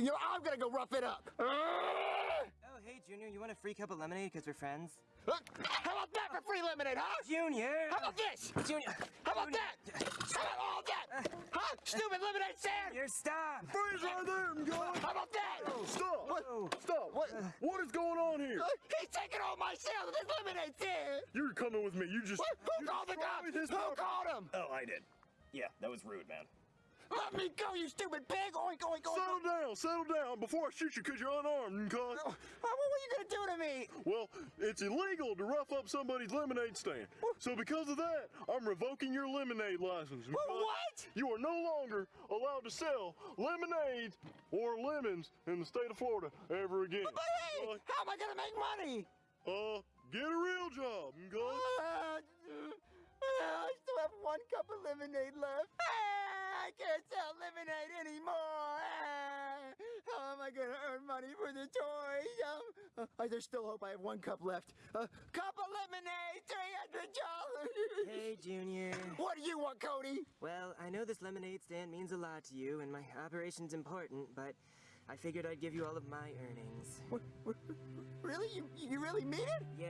you know, I'm gonna go rough it up. Uh, Oh, hey, Junior, you want a free cup of lemonade because we're friends? How about that for free lemonade, huh? Junior! How about this? Junior! How about that? How about all that? Huh? Stupid lemonade stand? Junior, stop! Freeze right there, guys! How about that? Stop! Whoa. Stop! What? What is going on here? Uh, He's taking all my sales with his lemonade stand. You're coming with me. You just. What? Who you called the destroyed cops? his Who property. called him? Oh, I did. Yeah, that was rude, man. Let me go, you stupid pig! Oink, oink, oink! Settle down, settle down before I shoot you because you're unarmed, cuz. Oh, What were you gonna do to me? Well, it's illegal to rough up somebody's lemonade stand. So because of that, I'm revoking your lemonade license. What? You are no longer allowed to sell lemonades or lemons in the state of Florida ever again. But hey, Uh, how am I gonna make money? uh, get a real job. Uh, uh, I still have one cup of lemonade left. I can't sell lemonade anymore. Ah, How am I gonna earn money for the toys? Um, uh, there's still hope. I have one cup left. A cup of lemonade, three hundred dollars. Hey, Junior. What do you want, Cody? Well, I know this lemonade stand means a lot to you, and my operation's important, but I figured I'd give you all of my earnings. What, what, really? You you really mean it? Yeah,